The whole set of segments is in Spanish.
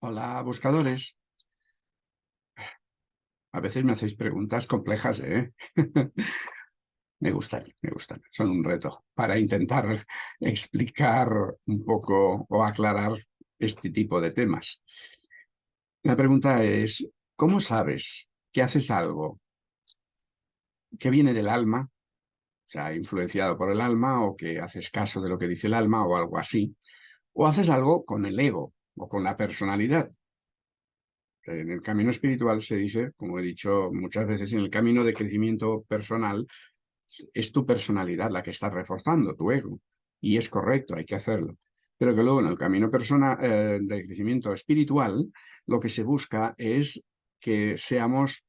Hola, buscadores. A veces me hacéis preguntas complejas, ¿eh? me gustan, me gustan. Son un reto para intentar explicar un poco o aclarar este tipo de temas. La pregunta es, ¿cómo sabes que haces algo que viene del alma, o sea, influenciado por el alma, o que haces caso de lo que dice el alma, o algo así, o haces algo con el ego, o con la personalidad. En el camino espiritual se dice, como he dicho muchas veces, en el camino de crecimiento personal, es tu personalidad la que está reforzando, tu ego. Y es correcto, hay que hacerlo. Pero que luego en el camino personal, eh, de crecimiento espiritual, lo que se busca es que seamos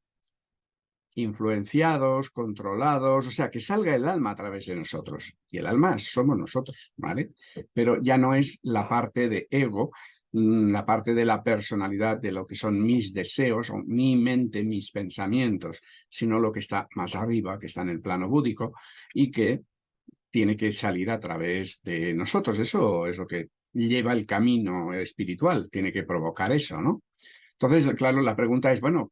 influenciados, controlados, o sea, que salga el alma a través de nosotros. Y el alma somos nosotros, ¿vale? Pero ya no es la parte de ego, la parte de la personalidad, de lo que son mis deseos, o mi mente, mis pensamientos, sino lo que está más arriba, que está en el plano búdico, y que tiene que salir a través de nosotros. Eso es lo que lleva el camino espiritual, tiene que provocar eso, ¿no? Entonces, claro, la pregunta es, bueno,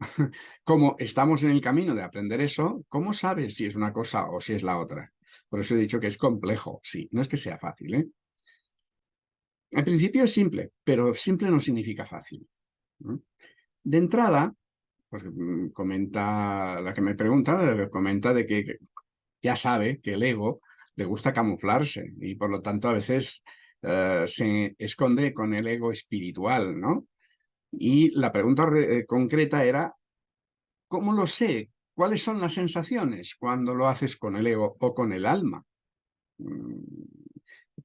como estamos en el camino de aprender eso, ¿cómo sabes si es una cosa o si es la otra? Por eso he dicho que es complejo, sí, no es que sea fácil. ¿eh? Al principio es simple, pero simple no significa fácil. De entrada, pues, mm, comenta la que me pregunta, comenta de que ya sabe que el ego le gusta camuflarse y por lo tanto a veces eh, se esconde con el ego espiritual, ¿no? Y la pregunta eh, concreta era, ¿cómo lo sé? ¿Cuáles son las sensaciones cuando lo haces con el ego o con el alma? Mm,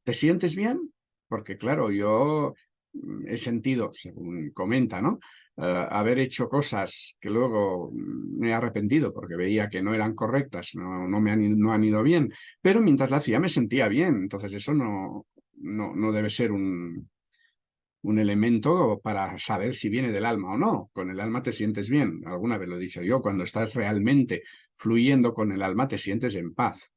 ¿Te sientes bien? Porque claro, yo mm, he sentido, según comenta, ¿no? Eh, haber hecho cosas que luego mm, me he arrepentido porque veía que no eran correctas, no, no me han, no han ido bien, pero mientras la hacía me sentía bien, entonces eso no, no, no debe ser un, un elemento para saber si viene del alma o no. Con el alma te sientes bien, alguna vez lo he dicho yo, cuando estás realmente fluyendo con el alma te sientes en paz.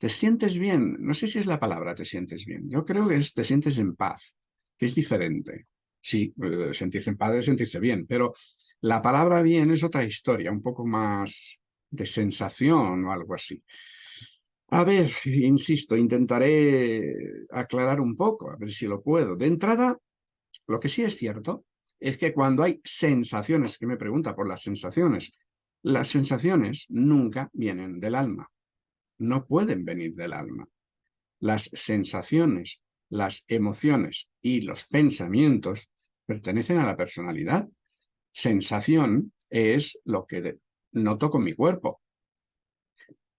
Te sientes bien, no sé si es la palabra te sientes bien, yo creo que es te sientes en paz, que es diferente. Sí, eh, sentirse en paz es sentirse bien, pero la palabra bien es otra historia, un poco más de sensación o algo así. A ver, insisto, intentaré aclarar un poco, a ver si lo puedo. De entrada, lo que sí es cierto es que cuando hay sensaciones, que me pregunta por las sensaciones, las sensaciones nunca vienen del alma, no pueden venir del alma. Las sensaciones, las emociones y los pensamientos pertenecen a la personalidad. Sensación es lo que noto con mi cuerpo.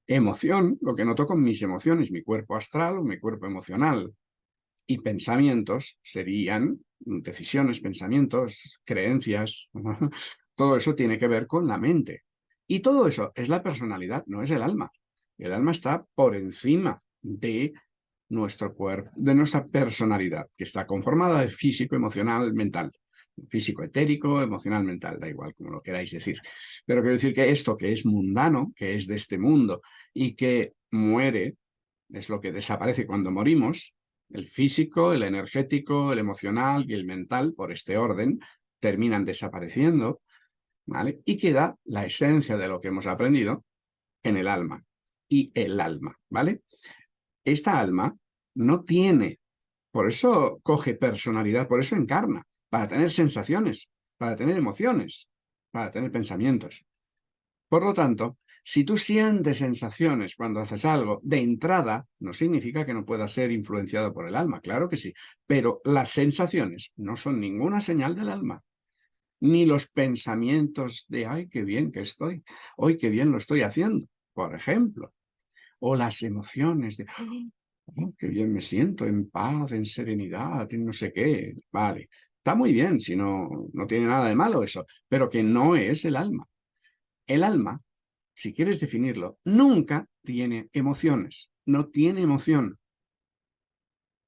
Emoción, lo que noto con mis emociones, mi cuerpo astral o mi cuerpo emocional. Y pensamientos serían decisiones, pensamientos, creencias, todo eso tiene que ver con la mente. Y todo eso es la personalidad, no es el alma. El alma está por encima de nuestro cuerpo, de nuestra personalidad, que está conformada de físico, emocional, mental. Físico, etérico, emocional, mental, da igual como lo queráis decir. Pero quiero decir que esto que es mundano, que es de este mundo y que muere, es lo que desaparece cuando morimos, el físico, el energético, el emocional y el mental, por este orden, terminan desapareciendo, ¿vale? Y queda la esencia de lo que hemos aprendido en el alma. Y el alma, ¿vale? Esta alma no tiene, por eso coge personalidad, por eso encarna, para tener sensaciones, para tener emociones, para tener pensamientos. Por lo tanto, si tú sientes sensaciones cuando haces algo, de entrada, no significa que no pueda ser influenciado por el alma, claro que sí, pero las sensaciones no son ninguna señal del alma, ni los pensamientos de, ay, qué bien que estoy, hoy qué bien lo estoy haciendo, por ejemplo, o las emociones de, oh, qué bien me siento, en paz, en serenidad, en no sé qué, vale, está muy bien, si no, no tiene nada de malo eso, pero que no es el alma. El alma si quieres definirlo, nunca tiene emociones, no tiene emoción,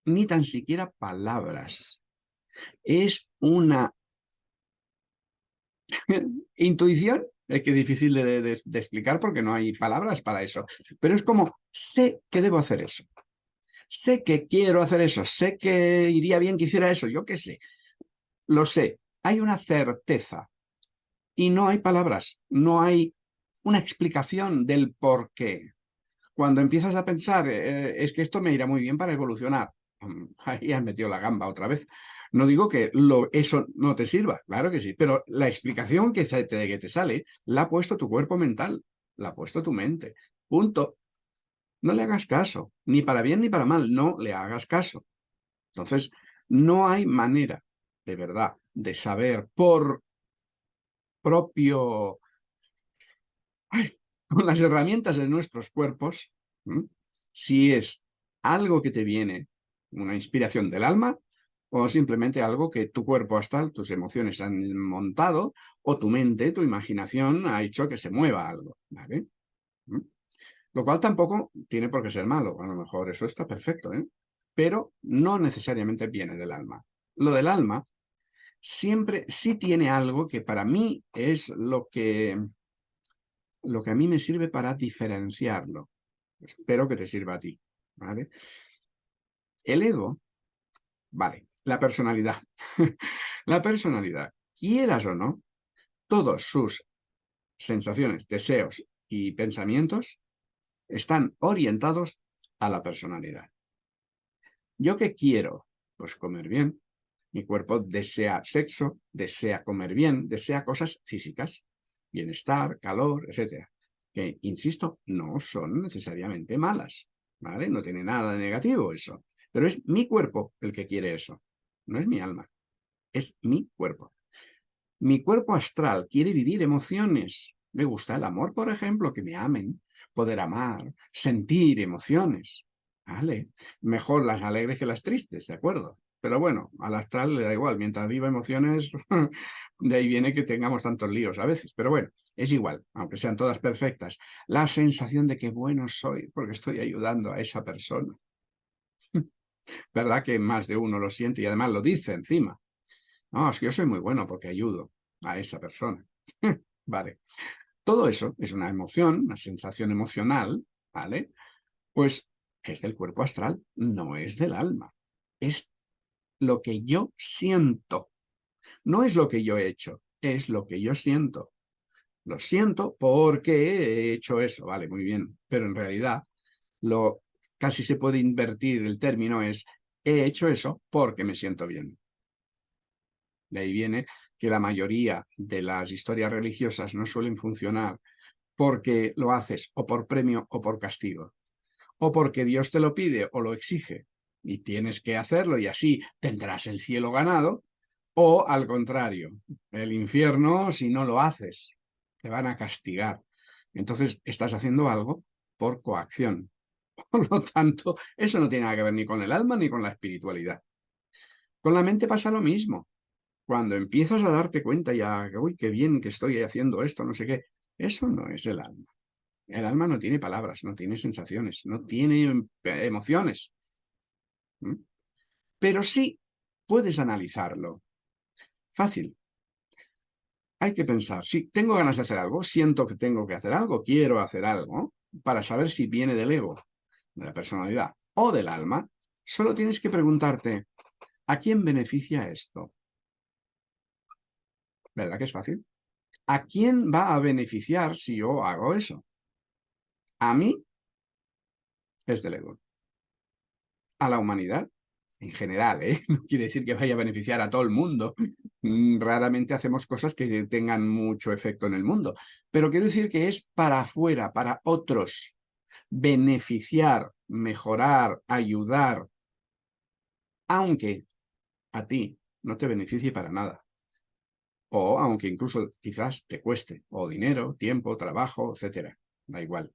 ni tan siquiera palabras. Es una intuición, es que es difícil de, explicar porque no hay palabras para eso, pero es como, sé que debo hacer eso, sé que quiero hacer eso, sé que iría bien que hiciera eso, yo qué sé, lo sé, hay una certeza. Y no hay palabras, no hay una explicación del por qué. Cuando empiezas a pensar, eh, es que esto me irá muy bien para evolucionar, mm, ahí has metido la gamba otra vez. No digo que eso no te sirva, claro que sí, pero la explicación que te sale la ha puesto tu cuerpo mental, la ha puesto tu mente. Punto. No le hagas caso, ni para bien ni para mal, no le hagas caso. Entonces, no hay manera, de verdad, de saber por propio, con las herramientas de nuestros cuerpos, si es algo que te viene, una inspiración del alma, o simplemente algo que tu cuerpo astral, tus emociones han montado, o tu mente, tu imaginación ha hecho que se mueva algo, ¿vale? Lo cual tampoco tiene por qué ser malo, a lo mejor eso está perfecto, ¿eh? Pero no necesariamente viene del alma. Lo del alma siempre sí tiene algo que para mí es lo que, lo que a mí me sirve para diferenciarlo. Espero que te sirva a ti, ¿vale? El ego, vale, la personalidad. la personalidad, quieras o no, todos sus sensaciones, deseos y pensamientos están orientados a la personalidad. ¿Yo qué quiero? Pues comer bien, mi cuerpo desea sexo, desea comer bien, desea cosas físicas, bienestar, calor, etc. Que, insisto, no son necesariamente malas, ¿vale? No tiene nada de negativo eso. Pero es mi cuerpo el que quiere eso, no es mi alma, es mi cuerpo. Mi cuerpo astral quiere vivir emociones. Me gusta el amor, por ejemplo, que me amen, poder amar, sentir emociones. ¿Vale? Mejor las alegres que las tristes, ¿de acuerdo? Pero bueno, al astral le da igual, mientras viva emociones, de ahí viene que tengamos tantos líos a veces. Pero bueno, es igual, aunque sean todas perfectas. La sensación de que bueno soy porque estoy ayudando a esa persona. ¿Verdad que más de uno lo siente y además lo dice encima? No, es que yo soy muy bueno porque ayudo a esa persona. vale. Todo eso es una emoción, una sensación emocional, ¿vale? Pues es del cuerpo astral, no es del alma. Es lo que yo siento. No es lo que yo he hecho, es lo que yo siento. Lo siento porque he hecho eso, vale, muy bien. Pero en realidad, lo casi se puede invertir el término es he hecho eso porque me siento bien. De ahí viene que la mayoría de las historias religiosas no suelen funcionar porque lo haces o por premio o por castigo, o porque Dios te lo pide o lo exige, y tienes que hacerlo y así tendrás el cielo ganado, o al contrario, el infierno si no lo haces, te van a castigar. Entonces estás haciendo algo por coacción. Por lo tanto, eso no tiene nada que ver ni con el alma ni con la espiritualidad. Con la mente pasa lo mismo. Cuando empiezas a darte cuenta ya, uy, qué bien que estoy haciendo esto, no sé qué, eso no es el alma. El alma no tiene palabras, no tiene sensaciones, no tiene emociones. ¿Mm? Pero sí puedes analizarlo. Fácil. Hay que pensar, si tengo ganas de hacer algo, siento que tengo que hacer algo, quiero hacer algo, para saber si viene del ego, de la personalidad o del alma, solo tienes que preguntarte, ¿a quién beneficia esto? ¿Verdad que es fácil? ¿A quién va a beneficiar si yo hago eso? A mí es del ego a la humanidad en general, ¿eh? No quiere decir que vaya a beneficiar a todo el mundo. Mm, raramente hacemos cosas que tengan mucho efecto en el mundo. Pero quiero decir que es para afuera, para otros. Beneficiar, mejorar, ayudar. Aunque a ti no te beneficie para nada. O aunque incluso quizás te cueste. O dinero, tiempo, trabajo, etcétera. Da igual.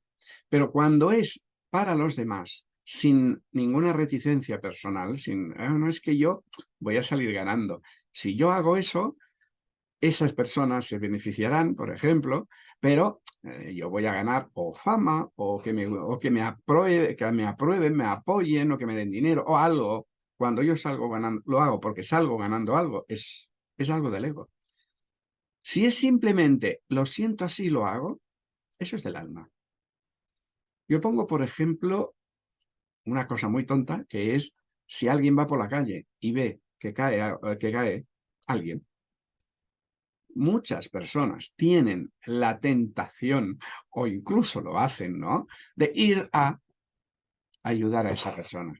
Pero cuando es para los demás, sin ninguna reticencia personal, sin, ah, no es que yo voy a salir ganando. Si yo hago eso, esas personas se beneficiarán, por ejemplo, pero eh, yo voy a ganar o fama, o que, me, o que, me apruebe, que me aprueben, me apoyen, o que me den dinero, o algo. Cuando yo salgo ganando, lo hago porque salgo ganando algo, es, es algo del ego. Si es simplemente, lo siento así, lo hago, eso es del alma. Yo pongo, por ejemplo, una cosa muy tonta, que es si alguien va por la calle y ve que cae, que cae alguien. Muchas personas tienen la tentación, o incluso lo hacen, ¿no?, de ir a ayudar a esa persona.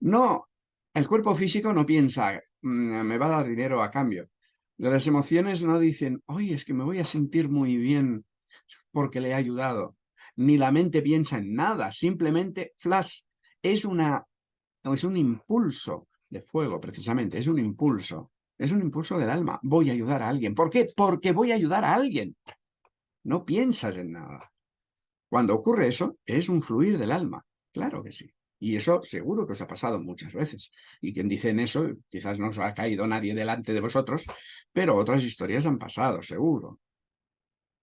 No, el cuerpo físico no piensa, mm, me va a dar dinero a cambio. Las emociones no dicen, oye, es que me voy a sentir muy bien porque le he ayudado. Ni la mente piensa en nada, simplemente flash. Es, una, es un impulso de fuego, precisamente, es un impulso. Es un impulso del alma. Voy a ayudar a alguien. ¿Por qué? Porque voy a ayudar a alguien. No piensas en nada. Cuando ocurre eso, es un fluir del alma. Claro que sí. Y eso seguro que os ha pasado muchas veces. Y quien dice en eso, quizás no os ha caído nadie delante de vosotros, pero otras historias han pasado, seguro.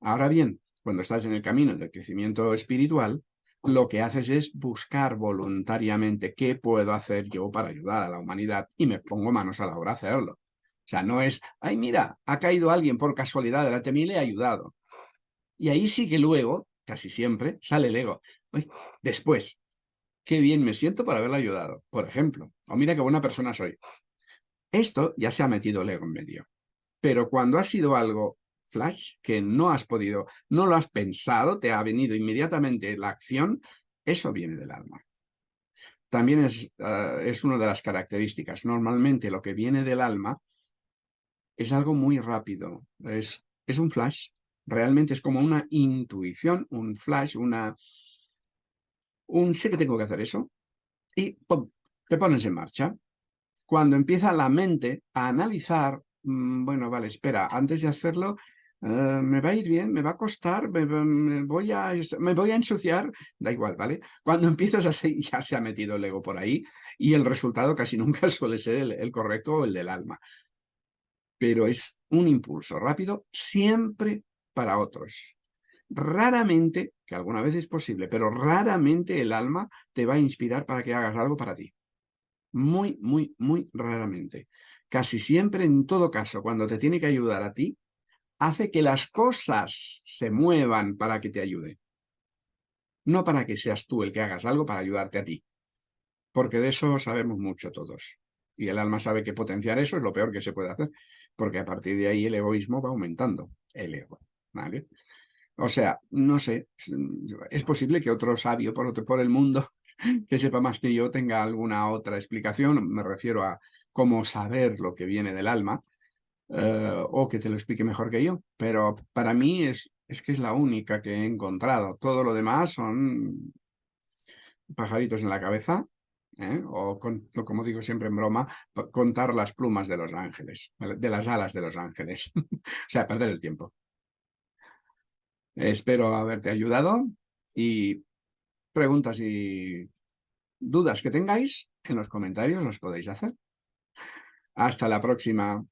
Ahora bien, cuando estás en el camino del crecimiento espiritual, lo que haces es buscar voluntariamente qué puedo hacer yo para ayudar a la humanidad y me pongo manos a la obra a hacerlo. O sea, no es, ay, mira, ha caído alguien por casualidad de mí y le he ayudado. Y ahí sí que luego, casi siempre, sale el ego. Después, qué bien me siento por haberle ayudado, por ejemplo. O mira qué buena persona soy. Esto ya se ha metido el ego en medio. Pero cuando ha sido algo flash, que no has podido, no lo has pensado, te ha venido inmediatamente la acción, eso viene del alma. También es, uh, es una de las características. Normalmente lo que viene del alma es algo muy rápido, es, es un flash. Realmente es como una intuición, un flash, una, un sé que tengo que hacer eso y te pones en marcha. Cuando empieza la mente a analizar, mm, bueno, vale, espera, antes de hacerlo, eh, me va a ir bien, me va a costar, me, voy a, me voy a ensuciar, da igual, ¿vale? Cuando empiezas así, ya se ha metido el ego por ahí y el resultado casi nunca suele ser el, el correcto o el del alma. Pero es un impulso rápido siempre para otros. Raramente, que alguna vez es posible, pero raramente el alma te va a inspirar para que hagas algo para ti. Muy, muy, muy raramente. Casi siempre, en todo caso, cuando te tiene que ayudar a ti, hace que las cosas se muevan para que te ayude. No para que seas tú el que hagas algo para ayudarte a ti. Porque de eso sabemos mucho todos. Y el alma sabe que potenciar eso es lo peor que se puede hacer, porque a partir de ahí el egoísmo va aumentando, el ego. ¿vale? O sea, no sé, es posible que otro sabio por, otro, por el mundo que sepa más que yo tenga alguna otra explicación, me refiero a cómo saber lo que viene del alma, eh, o que te lo explique mejor que yo, pero para mí es, es que es la única que he encontrado. Todo lo demás son pajaritos en la cabeza, ¿eh? o como digo siempre en broma, contar las plumas de los ángeles, de las alas de los ángeles. o sea, perder el tiempo. Espero haberte ayudado y preguntas y dudas que tengáis en los comentarios los podéis hacer. Hasta la próxima.